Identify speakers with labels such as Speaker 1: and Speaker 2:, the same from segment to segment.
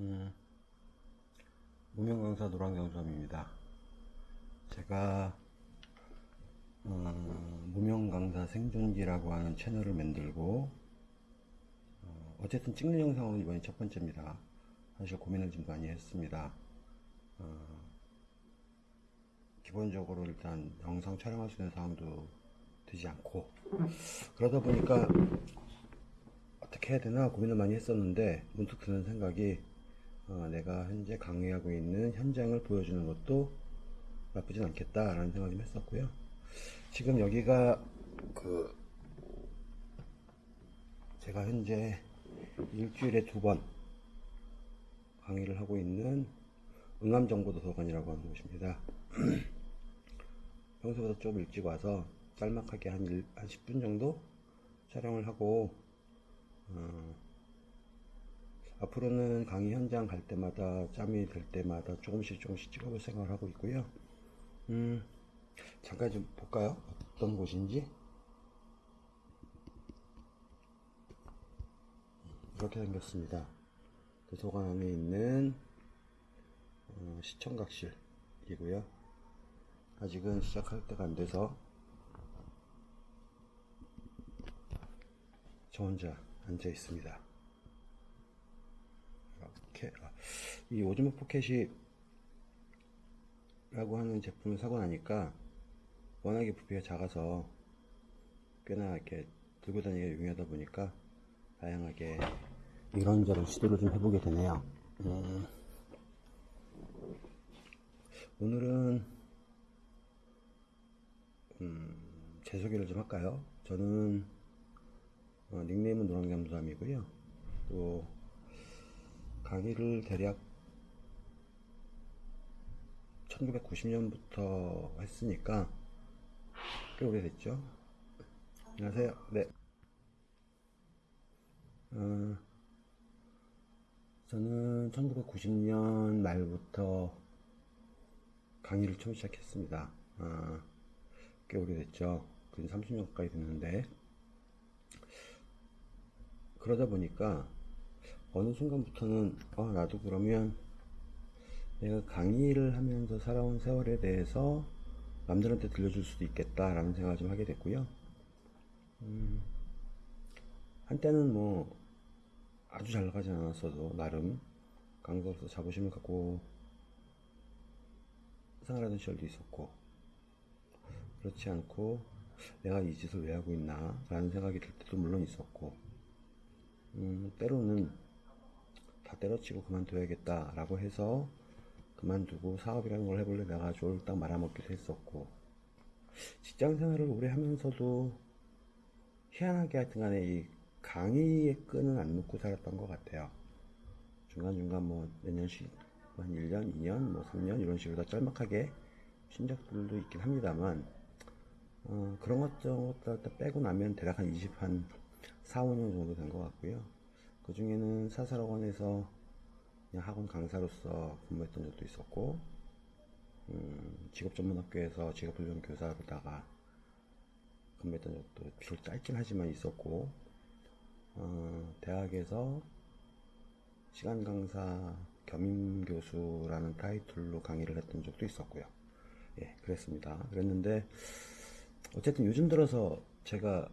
Speaker 1: 음, 무명강사 노랑경수함입니다. 제가 어, 무명강사 생존기라고 하는 채널을 만들고 어, 어쨌든 찍는 영상은 이번이 첫 번째입니다. 사실 고민을 좀 많이 했습니다. 어, 기본적으로 일단 영상 촬영할 수 있는 상황도 되지 않고 그러다 보니까 어떻게 해야 되나 고민을 많이 했었는데 문득 드는 생각이 어, 내가 현재 강의하고 있는 현장을 보여주는 것도 나쁘진 않겠다라는 생각을 좀 했었고요. 지금 여기가 그 제가 현재 일주일에 두 번 강의를 하고 있는 응암정보도서관이라고 하는 곳입니다. 평소보다 좀 일찍 와서 짤막하게 한, 일, 한 10분 정도 촬영을 하고 어, 앞으로는 강의 현장 갈 때마다 짬이 될 때마다 조금씩 조금씩 찍어볼 생각을 하고 있고요. 음, 잠깐 좀 볼까요? 어떤 곳인지. 이렇게 생겼습니다. 도서관 안에 있는 어, 시청각실이고요. 아직은 시작할 때가 안 돼서 저 혼자 앉아 있습니다. 이렇게 아, 이 오즈모 포켓이 라고 하는 제품을 사고 나니까 워낙에 부피가 작아서 꽤나 이렇게 들고 다니기가 용이하다 보니까 다양하게 이런저런 시도를 좀 해보게 되네요. 음, 오늘은 음, 제 소개를 좀 할까요? 저는 어, 닉네임은 노랑잠수함이고요. 또 강의를 대략 1990년부터 했으니까 꽤 오래됐죠. 안녕하세요. 네. 어, 저는 1990년 말부터 강의를 처음 시작했습니다. 어, 꽤 오래됐죠. 근 30년 가까이 됐는데 그러다 보니까 어느 순간부터는 어, 나도 그러면 내가 강의를 하면서 살아온 세월에 대해서 남들한테 들려줄 수도 있겠다라는 생각을 좀 하게 됐고요. 음, 한때는 뭐 아주 잘 나가지 않았어도 나름 강사로서 자부심을 갖고 생활하던 시절도 있었고 그렇지 않고 내가 이 짓을 왜 하고 있나 라는 생각이 들 때도 물론 있었고 음, 때로는 다 때려치고 그만둬야겠다 라고 해서 그만두고 사업이라는 걸 해볼래 내가 쫄딱 말아먹기도 했었고 직장 생활을 오래 하면서도 희한하게 하여튼 간에 이 강의의 끈은 안 놓고 살았던 것 같아요 중간중간 뭐 몇 년씩 한 1년, 2년, 뭐 3년 이런 식으로 다 짤막하게 쉰 적들도 있긴 합니다만 어, 그런 것 저것 다 빼고 나면 대략 한 20, 한 4, 5년 정도 된 것 같고요. 그 중에는 사사학원에서 그냥 학원 강사로서 근무했던 적도 있었고, 음, 직업전문학교에서 직업훈련 교사로다가 근무했던 적도 비록 짧긴 하지만 있었고, 어, 대학에서 시간 강사 겸임 교수라는 타이틀로 강의를 했던 적도 있었고요. 예, 그랬습니다. 그랬는데, 어쨌든 요즘 들어서 제가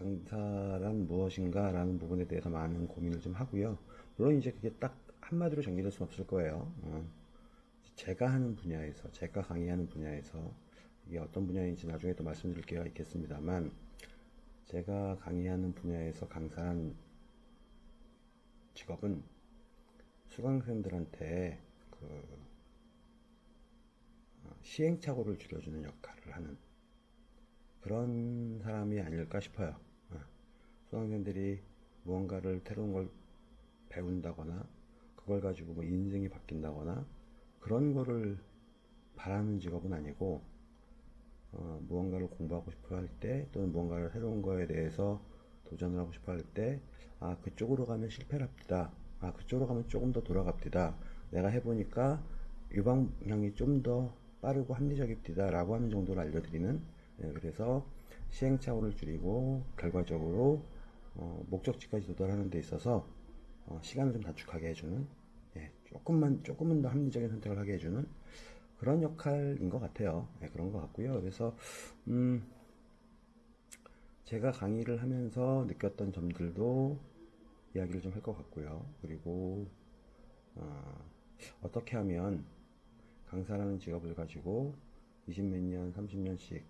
Speaker 1: 강사란 무엇인가 라는 부분에 대해서 많은 고민을 좀 하고요. 물론 이제 그게 딱 한마디로 정리될 수는 없을 거예요. 어. 제가 하는 분야에서, 제가 강의하는 분야에서 이게 어떤 분야인지 나중에 또 말씀드릴 기회가 있겠습니다만 제가 강의하는 분야에서 강사란 직업은 수강생들한테 그 어, 시행착오를 줄여주는 역할을 하는 그런 사람이 아닐까 싶어요. 어, 수강생들이 무언가를 새로운 걸 배운다거나 그걸 가지고 뭐 인생이 바뀐다거나 그런 거를 바라는 직업은 아니고 어, 무언가를 공부하고 싶어 할 때 또는 무언가를 새로운 거에 대해서 도전을 하고 싶어 할 때 아 그쪽으로 가면 실패랍니다. 아 그쪽으로 가면 조금 더 돌아갑니다. 내가 해보니까 이 방향이 좀 더 빠르고 합리적입니다. 라고 하는 정도로 알려드리는 예, 그래서 시행착오를 줄이고 결과적으로 어, 목적지까지 도달하는 데 있어서 어, 시간을 좀 단축하게 해주는 예, 조금만 조금은 더 합리적인 선택을 하게 해주는 그런 역할인 것 같아요. 예, 그런 것 같고요. 그래서 음, 제가 강의를 하면서 느꼈던 점들도 이야기를 좀 할 것 같고요. 그리고 어, 어떻게 하면 강사라는 직업을 가지고 20몇 년, 30년씩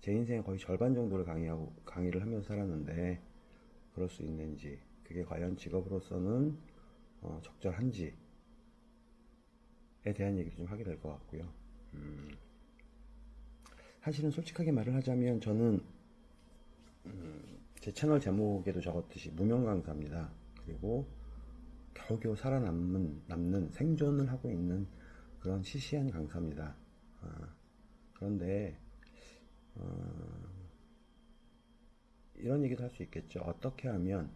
Speaker 1: 제 인생의 거의 절반 정도를 강의하고 강의를 하면서 살았는데 그럴 수 있는지 그게 과연 직업으로서는 어, 적절한지에 대한 얘기를 좀 하게 될 것 같고요. 음, 사실은 솔직하게 말을 하자면 저는 음, 제 채널 제목에도 적었듯이 무명 강사입니다. 그리고 겨우겨우 살아남는 남는 생존을 하고 있는 그런 시시한 강사입니다. 아, 그런데 어, 이런 얘기도 할 수 있겠죠. 어떻게 하면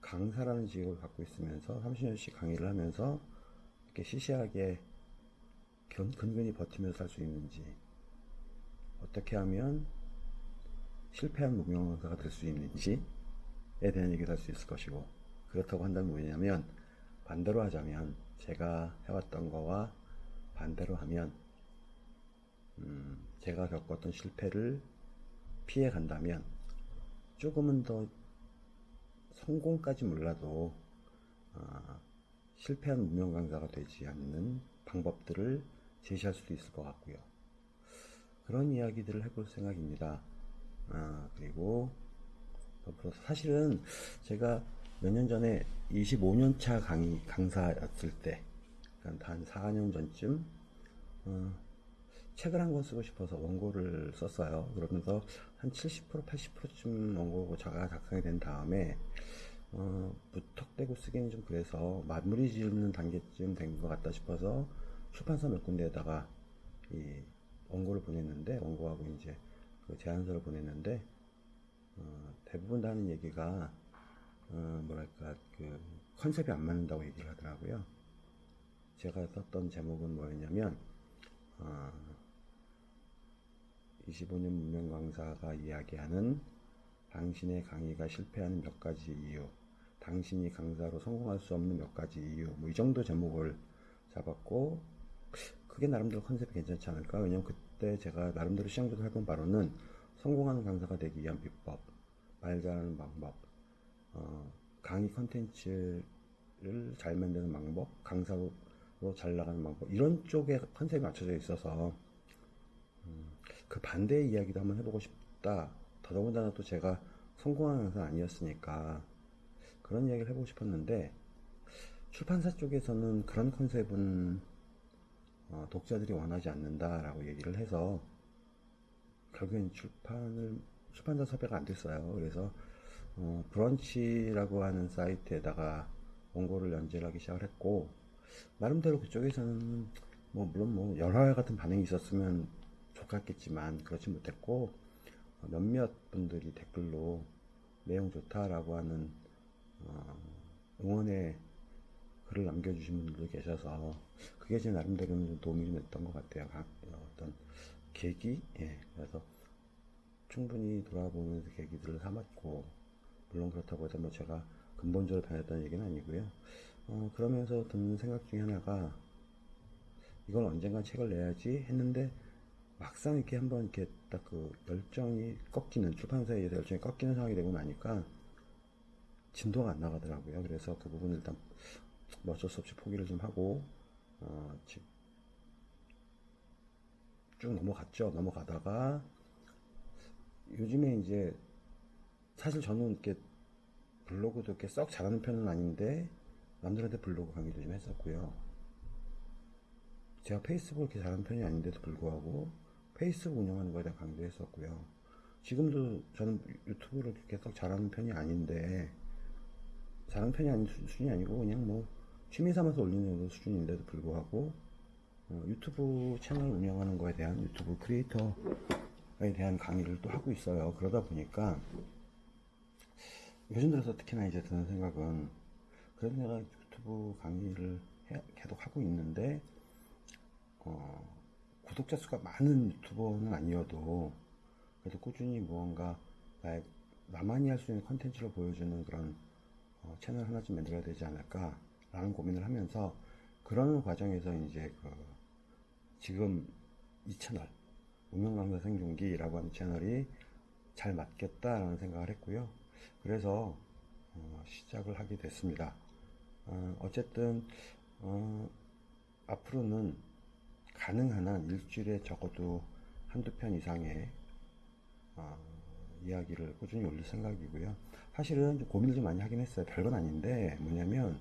Speaker 1: 강사라는 직업을 갖고 있으면서 30년씩 강의를 하면서 이렇게 시시하게 견, 근근히 버티면서 살 수 있는지 어떻게 하면 실패한 무명 강사가 될 수 있는지에 대한 얘기를 할 수 있을 것이고 그렇다고 한다면 뭐냐면 반대로 하자면 제가 해왔던 거와 반대로 하면 음, 제가 겪었던 실패를 피해 간다면 조금은 더 성공까지 몰라도 아, 실패한 무명 강사가 되지 않는 방법들을 제시할 수도 있을 것 같고요. 그런 이야기들을 해볼 생각입니다. 아, 그리고 사실은 제가 몇 년 전에 25년차 강의 강사였을 때, 그러니까 한 4년 전쯤 어, 책을 한 권 쓰고 싶어서 원고를 썼어요. 그러면서 한 70% 80%쯤 원고가 제가 작성이 된 다음에 어, 무턱대고 쓰기는 좀 그래서 마무리 지으는 단계쯤 된 것 같다 싶어서 출판사 몇 군데에다가 이 원고를 보냈는데 원고하고 이제 그 제안서를 보냈는데 어, 대부분 다 하는 얘기가 어, 뭐랄까 그 컨셉이 안 맞는다고 얘기를 하더라고요. 제가 썼던 제목은 뭐였냐면 어, 25년 문명 강사가 이야기하는 당신의 강의가 실패하는 몇 가지 이유, 당신이 강사로 성공할 수 없는 몇 가지 이유, 뭐 이 정도 제목을 잡았고, 그게 나름대로 컨셉이 괜찮지 않을까? 왜냐면 그때 제가 나름대로 시장조사 해본 바로는 성공하는 강사가 되기 위한 비법, 말 잘하는 방법, 어, 강의 컨텐츠를 잘 만드는 방법, 강사로 잘 나가는 방법, 이런 쪽에 컨셉이 맞춰져 있어서, 그 반대의 이야기도 한번 해보고 싶다. 더더군다나 또 제가 성공한 강사 아니었으니까 그런 이야기를 해보고 싶었는데 출판사 쪽에서는 그런 컨셉은 어, 독자들이 원하지 않는다라고 얘기를 해서 결국엔 출판을 출판사 섭외가 안 됐어요. 그래서 어, 브런치라고 하는 사이트에다가 원고를 연재를 하기 시작을 했고 나름대로 그쪽에서는 뭐 물론 뭐 열화와 같은 반응이 있었으면 좋았겠지만 그렇지 못했고 어, 몇몇 분들이 댓글로 내용 좋다라고 하는 어, 응원의 글을 남겨주신 분들도 계셔서 그게 제 나름대로는 좀 도움이 좀 됐던 것 같아요. 각 어떤 계기, 예, 그래서 충분히 돌아보면서 계기들을 삼았고 물론 그렇다고 해서 뭐 제가 근본적으로 변했다는 얘기는 아니고요. 어, 그러면서 드는 생각 중에 하나가 이건 언젠가 책을 내야지 했는데 막상 이렇게 한번 이렇게 딱 그 열정이 꺾이는 출판사에 의해서 열정이 꺾이는 상황이 되고 나니까 진도가 안 나가더라고요. 그래서 그 부분을 일단 뭐 어쩔 수 없이 포기를 좀 하고 어, 쭉 넘어갔죠. 넘어가다가 요즘에 이제 사실 저는 이렇게 블로그도 이렇게 썩 잘하는 편은 아닌데 남들한테 블로그 강의도 좀 했었고요. 제가 페이스북을 이렇게 잘하는 편이 아닌데도 불구하고 페이스북 운영하는 거에 대한 강의도 했었고요. 지금도 저는 유튜브를 썩 잘하는 편이 아닌데 잘하는 편이 아닌 수준이 아니고 그냥 뭐 취미 삼아서 올리는 정도 수준인데도 불구하고 어, 유튜브 채널 운영하는 거에 대한 유튜브 크리에이터에 대한 강의를 또 하고 있어요. 그러다 보니까 요즘 들어서 특히나 이제 드는 생각은 그래도 내가 유튜브 강의를 해, 계속 하고 있는데 어, 구독자 수가 많은 유튜버는 아니어도 그래도 꾸준히 무언가 나의 나만이 할 수 있는 컨텐츠를 보여주는 그런 어, 채널 하나쯤 만들어야 되지 않을까 라는 고민을 하면서 그러는 과정에서 이제 그 지금 이 채널 운명강사 생존기라고 하는 채널이 잘 맞겠다라는 생각을 했고요. 그래서 어, 시작을 하게 됐습니다. 어, 어쨌든 어, 앞으로는 가능한 한 일주일에 적어도 한두 편 이상의 어, 이야기를 꾸준히 올릴 생각이고요. 사실은 좀 고민을 좀 많이 하긴 했어요. 별건 아닌데 뭐냐면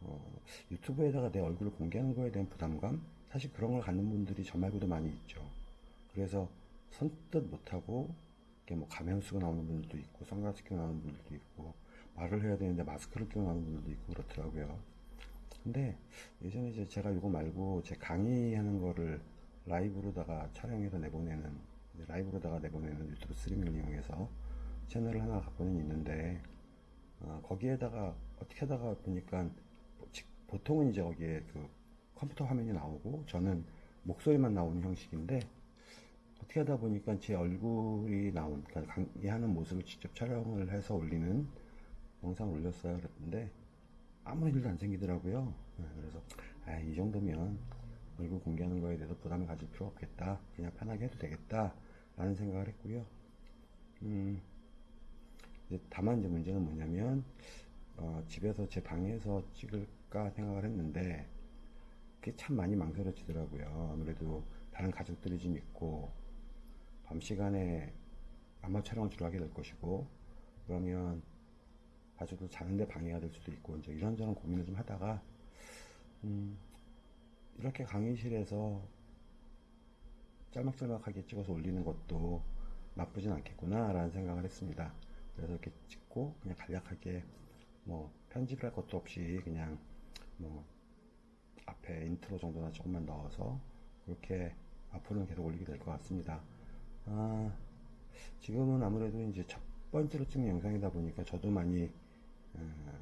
Speaker 1: 어, 유튜브에다가 내 얼굴을 공개하는 거에 대한 부담감? 사실 그런 걸 갖는 분들이 저 말고도 많이 있죠. 그래서 선뜻 못하고 이렇게 뭐 가면 쓰고 나오는 분들도 있고 선글라스 끼고 나오는 분들도 있고 말을 해야 되는데 마스크를 끼고 나오는 분들도 있고 그렇더라고요. 근데 예전에 이제 제가 이거 말고 제 강의하는 거를 라이브로다가 촬영해서 내보내는 라이브로다가 내보내는 유튜브 스트리밍을 이용해서 채널을 하나 갖고는 있는데 어, 거기에다가 어떻게 하다가 보니까 지- 보통은 이제 거기에 그 컴퓨터 화면이 나오고 저는 목소리만 나오는 형식인데 어떻게 하다 보니까 제 얼굴이 나온 그러니까 강의하는 모습을 직접 촬영을 해서 올리는 영상 올렸어요. 그랬는데 아무 일도 안 생기더라고요. 네, 그래서 아, 이 정도면 얼굴 공개하는 거에 대해서 부담을 가질 필요 없겠다. 그냥 편하게 해도 되겠다. 라는 생각을 했고요. 음, 이제 다만 이제 문제는 뭐냐면 어, 집에서 제 방에서 찍을까 생각을 했는데 그게 참 많이 망설여지더라고요. 아무래도 다른 가족들이 좀 있고 밤 시간에 아마 촬영을 주로 하게 될 것이고 그러면 가족들 자는데 방해가 될 수도 있고 이제 이런저런 고민을 좀 하다가 음, 이렇게 강의실에서 짤막짤막하게 찍어서 올리는 것도 나쁘진 않겠구나 라는 생각을 했습니다. 그래서 이렇게 찍고 그냥 간략하게 뭐 편집할 것도 없이 그냥 뭐 앞에 인트로 정도나 조금만 넣어서 그렇게 앞으로는 계속 올리게 될 것 같습니다. 아, 지금은 아무래도 이제 첫 번째로 찍는 영상이다 보니까 저도 많이 음,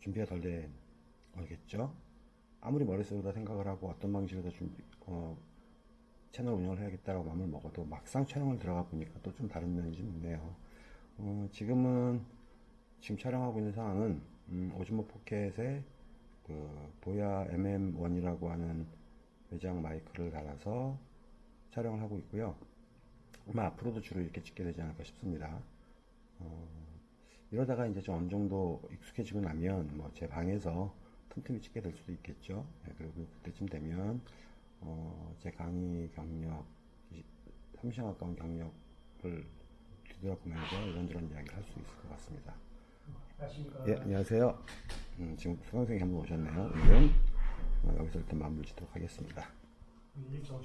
Speaker 1: 준비가 덜 된 거겠죠. 아무리 머릿속으로 생각을 하고 어떤 방식으로 준비, 어, 채널 운영을 해야겠다라고 마음을 먹어도 막상 촬영을 들어가 보니까 또 좀 다른 면이 좀 있네요. 어, 지금은 지금 촬영하고 있는 상황은 음, 오즈모 포켓에 그 보야 MM1이라고 하는 외장 마이크를 달아서 촬영을 하고 있고요. 아마 앞으로도 주로 이렇게 찍게 되지 않을까 싶습니다. 어, 이러다가 이제 좀 어느 정도 익숙해지고 나면 뭐 제 방에서 틈틈이 찍게 될 수도 있겠죠. 네, 그리고 그때쯤 되면 어, 제 강의 경력, 30년 가까운 경력을 뒤돌아보면서 이런저런 이야기를 할 수 있을 것 같습니다.
Speaker 2: 안녕하십니까.
Speaker 1: 예, 안녕하세요. 음, 지금 수강생이 한 분 오셨네요. 오늘은 어, 여기서 일단 마무리 짓도록 하겠습니다.
Speaker 2: 일정